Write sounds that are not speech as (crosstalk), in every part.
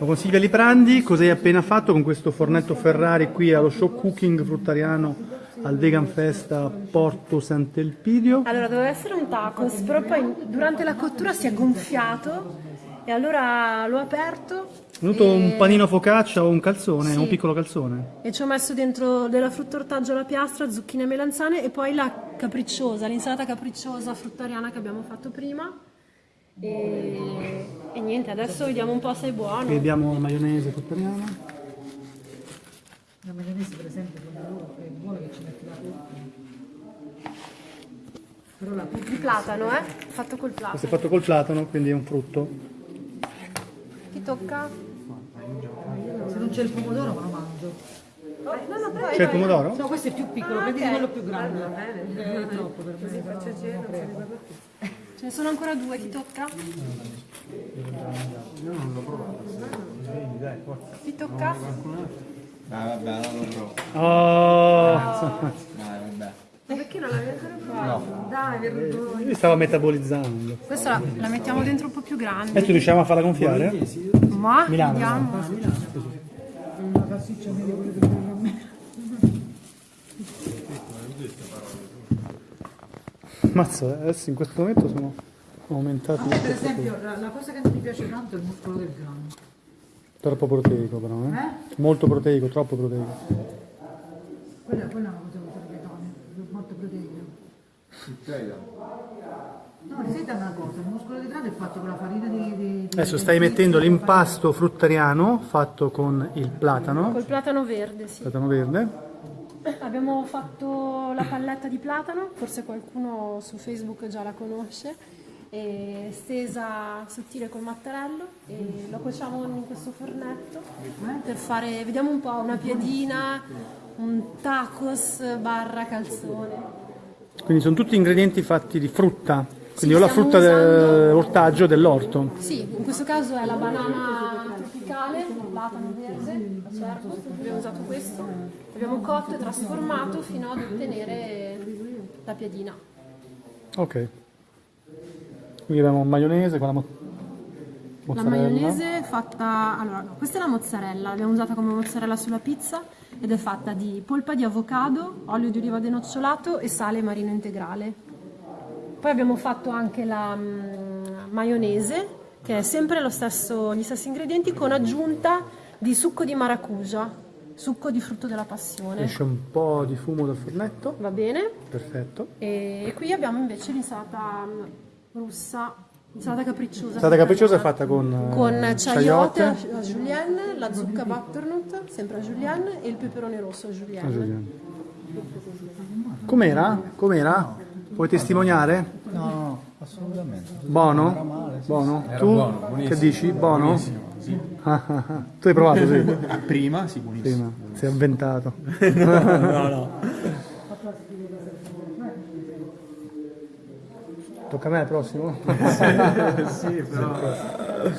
Lo consiglia Liprandi, cosa hai appena fatto con questo fornetto Ferrari qui allo show cooking fruttariano al Vegan Fest a Porto Sant'Elpidio? Allora, doveva essere un tacos, però poi durante la cottura si è gonfiato e allora l'ho aperto. È venuto e... un panino focaccia o un calzone, Sì. un piccolo calzone. E ci ho messo dentro della frutta ortaggio alla piastra, zucchine e melanzane e poi la capricciosa, l'insalata capricciosa fruttariana che abbiamo fatto prima. E, e niente, adesso vediamo un po' se è buono. Qui abbiamo la maionese fruttariana. La maionese per esempio quando loro è buona che ci metti la frutta. Però la frutta Di platano, eh? Fatto col Questo è platano. fatto col platano, quindi è un frutto. Chi tocca? se non c'è il pomodoro me lo mangio. No, no, però C'è il pomodoro? No, questo è più piccolo, Ah, prendi ok. quello più grande. È troppo per me. non lo prendo. ce ne sono ancora due, chi tocca? Chi tocca? Dai, vabbè, allora lo provo. Oh, Dai, vabbè. Ma perché non l'avete ancora provato? Dai, vergogna. mi stava metabolizzando. Questa la, la mettiamo dentro un po' più grande. Adesso riusciamo a farla gonfiare? Ma Milano. vediamo. Una salsiccia meglio quello che prendo a me. Mazza, adesso in questo momento sono aumentati A me per esempio la, la cosa che non mi piace tanto è il muscolo del grano. Troppo proteico però, eh? Eh? Molto proteico, troppo proteico. Quella, quella è una cosa che sarebbe tale, molto proteica. No, il seta è una cosa, il muscolo di grano è fatto con la farina di... di- di- Adesso stai mettendo l'impasto fruttariano fatto con il platano, Col platano verde, sì. platano verde. Abbiamo fatto la palletta di platano, forse qualcuno su Facebook già la conosce, e stesa sottile col mattarello e lo cuociamo in questo fornetto per fare, vediamo un po', una piadina, un tacos barra calzone. Quindi sono tutti ingredienti fatti di frutta, quindi Sì, o la frutta dell'ortaggio dell'orto. Sì, in questo caso è la banana tropicale, il platano verde, certo, abbiamo usato questo, l'abbiamo cotto e trasformato fino ad ottenere la piadina. Ok. Qui abbiamo maionese con la mo- La mozzarella. maionese fatta, allora, questa è la mozzarella, l'abbiamo usata come mozzarella sulla pizza ed è fatta di polpa di avocado, olio di oliva denocciolato e sale marino integrale. Poi abbiamo fatto anche la mm, maionese, che è sempre lo stesso- gli stessi ingredienti, con aggiunta di succo di maracuja, succo di frutto della passione. Esce un po' di fumo dal fornetto. Va bene? Perfetto. E qui abbiamo invece l'insalata mm, russa, l'insalata capricciosa. Stata capricciosa è fatta con, eh, con chayote a a julienne, la zucca butternut, sempre a julienne, e il peperone rosso a julienne. Ah, Giuliano. Com'era? Com'era? Puoi testimoniare? No, no, assolutamente. Buono? Buono? Tu buono, che dici? Buono? Buonissimo, sì. Ah, ah, ah. Tu hai provato, sì. Prima, sì, buonissimo. Prima, si è avventato. (laughs) no, no. Tocca a me il prossimo? (laughs) Sì, però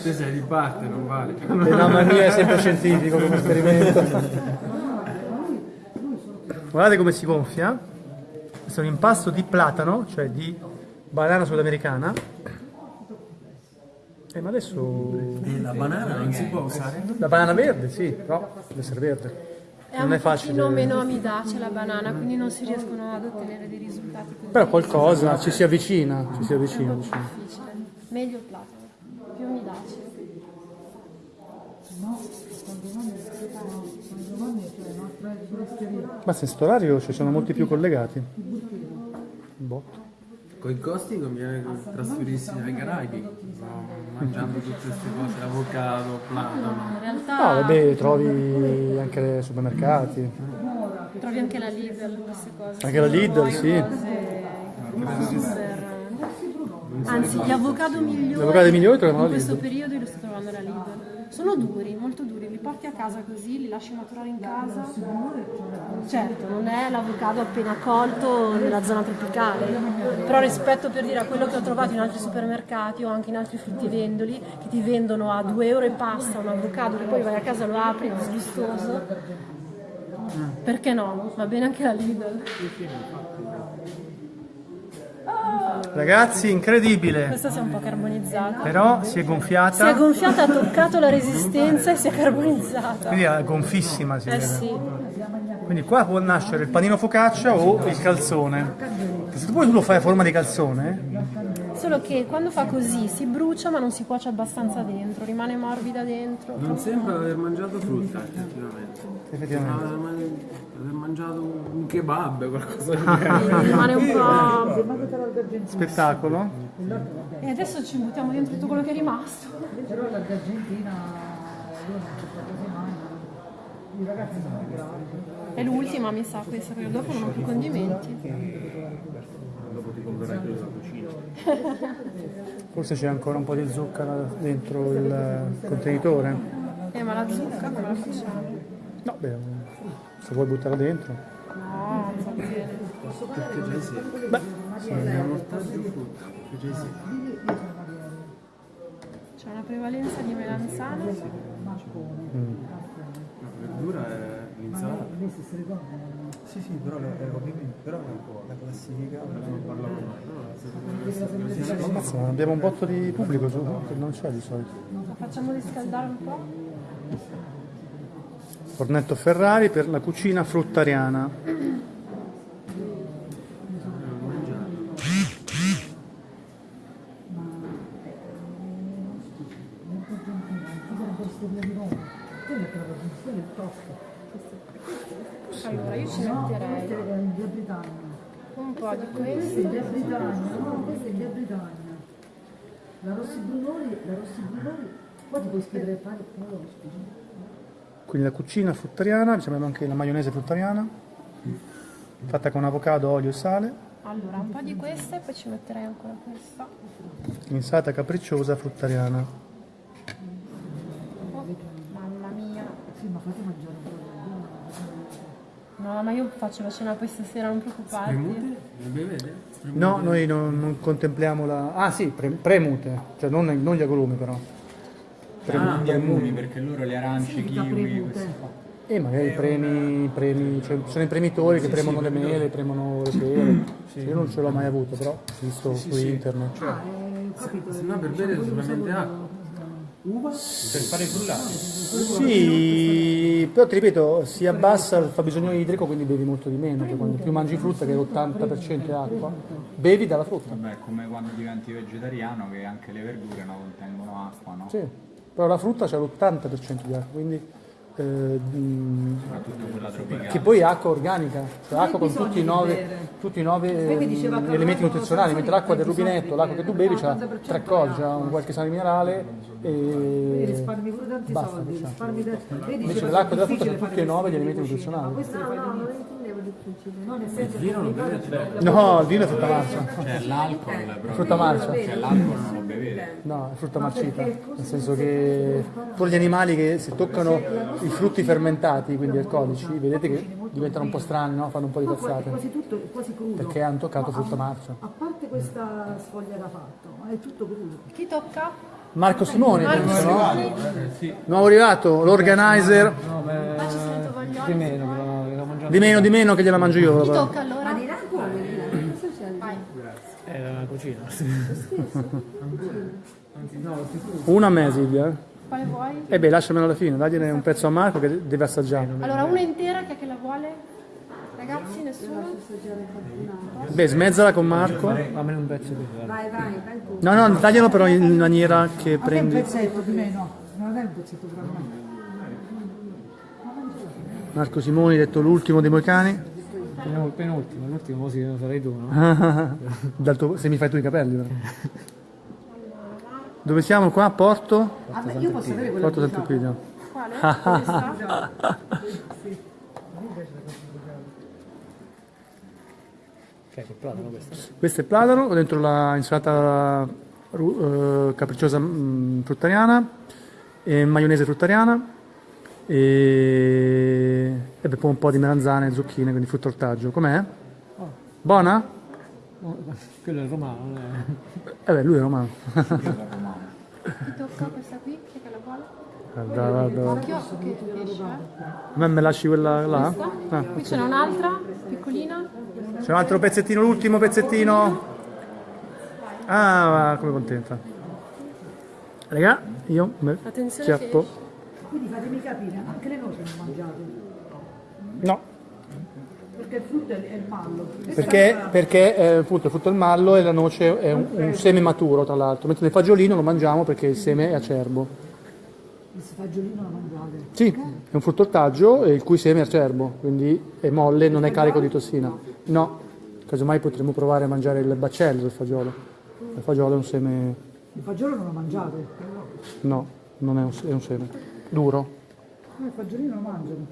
te sei di parte, non vale. Eh, no, ma il mio è sempre scientifico come esperimento. Guardate come si gonfia. Questo è un impasto di platano, cioè di banana sudamericana. Eh, ma adesso E la banana non si può usare? la banana verde, sì, però deve essere verde. È Non un è facile. pochino meno amidace la banana, quindi non si riescono ad ottenere dei risultati così. Però qualcosa ci si avvicina, ci si È avvicina. un po' più diciamo. difficile. Meglio il platano, più amidace. No, foresteria. Ma se sto orario ci sono molti più collegati. Botto. Con i costi conviene trasferirsi ai Caraibi, no, mangiando tutte queste cose, avocado, platano. In realtà No, vabbè, trovi anche nei supermercati. trovi anche la Lidl queste cose. Anche la Lidl, sì. Super- Anzi, gli avocado migliori, Gli avocado migliori in la questo periodo li sto trovando alla Lidl. Sono duri, molto duri, li porti a casa così, li lasci maturare in casa. Certo, non è l'avocado appena colto nella zona tropicale, però rispetto per dire a quello che ho trovato in altri supermercati o anche in altri fruttivendoli che ti vendono a 2 euro e pasta un avocado che poi vai a casa lo apri, è disgustoso. Perché no? Va bene anche la Lidl. Ragazzi, incredibile. Questa si è un po' carbonizzata. Però si è Si è gonfiata, gonfiata, ha toccato la resistenza e si è carbonizzata. quindi è gonfissima si Eh vede. sì. Quindi qua può nascere il panino focaccia o il calzone. Se tu poi tu lo fai a forma di calzone, Solo che quando fa così si brucia ma non si cuoce abbastanza dentro, rimane morbida dentro. Non sembra aver mangiato frutta, effettivamente. effettivamente. Sembra aver aver mangiato un kebab, qualcosa di. (laughs) Rimane un po'. Spettacolo. E adesso ci buttiamo dentro tutto quello che è rimasto. Però la d'Argentina io non ci mai. I ragazzi sono bravi. È l'ultima, mi sa, questa, perché dopo non ho più condimenti. Dopo ti comprerai quello della cucina. Forse c'è ancora un po' di zucchero dentro il contenitore. Eh, ma la zucca come la facciamo? No, beh, se vuoi buttarla dentro. No, non va bene. Perché già sì. Beh, Sono ortaggio frutta. Perché già sì. C'è una prevalenza di melanzane. La verdura è l'insalata. Sì, sì, però, eh, ovviamente, però la classifica non ammazza, ma abbiamo un botto di pubblico su, che non c'è di solito. La facciamo riscaldare un po'? Fornetto Ferrari per la cucina fruttariana. Metterei In Via Britannia. un po' di In questo. Via Britannia, no, questa è in Via Britannia. La Rossi Brunori, la Rossi Brunori, qua ti puoi scrivere pane come lo ospite. Quindi la cucina fruttariana, ci abbiamo anche la maionese fruttariana, fatta con avocado, olio e sale. Allora, un po' di questa e poi ci metterei ancora questa. Insalata capricciosa fruttariana. Oh, mamma mia. Sì, ma fate mangiare un po' No, ma io faccio la cena poi stasera, non preoccuparti. Premute? Bevete? No, noi non, non contempliamo la... Ah sì, pre- premute, cioè non, non gli agrumi però. Ah, gli agrumi perché loro le arance, kiwi, questi qua. E magari premi, premi cioè ci sono i premitori che premono le mele, premono le pere. Io non ce l'ho mai avuto, però ho visto su internet. Se no per bere solamente acqua. Per fare i frullati. Sì, però ti ripeto, si abbassa il fabbisogno idrico, quindi bevi molto di meno. Quando più mangi frutta, che l'80% è acqua, bevi dalla frutta. Vabbè, come quando diventi vegetariano che anche le verdure no, contengono acqua, no? Sì, però la frutta c'è l'80% di acqua, quindi eh, che poi è acqua organica, cioè acqua con tutti i nove, tutti i nove mm, elementi nutrizionali, mentre l'acqua del rubinetto, l'acqua che tu bevi c'ha tre cose, c'ha un qualche sale minerale e risparmi pure tanti basta. soldi, diciamo. risparmi da... Vedi, Invece l'acqua della frutta c'ha tutti e nove gli le elementi nutrizionali. No, nel senso che Vino non bevete? No, il vino è frutta marcia, Cioè l'alcol frutta marcia. Cioè l'alcol non No, è frutta marcita, nel senso che pure gli animali che se toccano i frutti fermentati, quindi alcolici, vedete che diventano un po' strani, no? fanno un po' di No, cazzate, quasi tutto, quasi crudo. perché hanno toccato frutta marcia. A parte questa sfoglia da fatto, è tutto crudo. Chi tocca? Marco Simoni, Marco penso, no? Nuovo arrivato, l'organizer, Ah, ci sento vogliola. di meno di meno che gliela mangio io. Chi tocca allora? Vai. Una a me Silvia. eh. Quale vuoi? E beh, lasciamelo alla fine, dagliene un pezzo a Marco che deve assaggiare. Allora, una intera, chi è che la vuole? Ragazzi, nessuno? Beh, smezzala con Marco. Fammene un pezzo di Vai, vai, vai tu. No, no, taglialo però in maniera che A te un prendi. pezzetto di me, no. Non è un pezzetto per me. Marco Simoni, detto l'ultimo dei moicani. Il penultimo, l'ultimo così lo sarai tu, no? (laughs) Dal tuo- se mi fai tu i capelli, però. Dove siamo qua? Porto? Ah, beh, io posso avere quella Porto di Sant'Equidio. Quale? Questa? Ok, col platano questo. Questo è platano, ho dentro la insalata eh, capricciosa mm, fruttariana, e maionese fruttariana e, e poi un po' di melanzane e zucchine, quindi frutto ortaggio. Com'è? Buona? Oh, quello è romano, non è... Eh beh, lui è romano. Chi tocca questa qui? Chi è che la vuole? Guarda, guarda. Occhio che esce. eh. A me me lasci quella là? Ah, Qui ce n'è un'altra, piccolina. C'è un altro pezzettino, l'ultimo pezzettino. Ah, come contenta. Raga, io me Attenzione che- chiappo. Quindi fatemi capire, anche le noci non mangiate, No, perché il frutto è, il mallo. perché, perché eh, appunto il frutto è il mallo e la noce è un, un seme maturo, tra l'altro. Mentre nel fagiolino lo mangiamo perché il seme è acerbo. Il fagiolino lo mangiate. Sì, è un frutto ortaggio il cui seme è acerbo, quindi è molle, non è carico di tossina. No, casomai potremmo provare a mangiare il baccello del fagiolo. Il fagiolo è un seme... Il fagiolo non lo mangiate. No, non è un, è un seme. Duro. Il fagiolino lo mangiano.